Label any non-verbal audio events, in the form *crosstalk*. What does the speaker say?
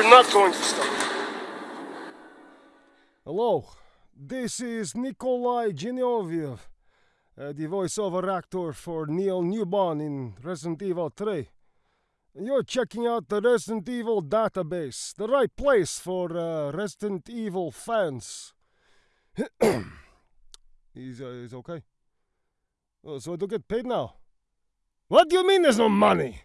You're not going to stop. Hello, this is Nikolai Ginovaef, uh, the voiceover actor for Neil Newbon in Resident Evil 3. You're checking out the Resident Evil database, the right place for uh, Resident Evil fans. *coughs* he's, uh, he's okay. Oh, so I don't get paid now? What do you mean there's no money?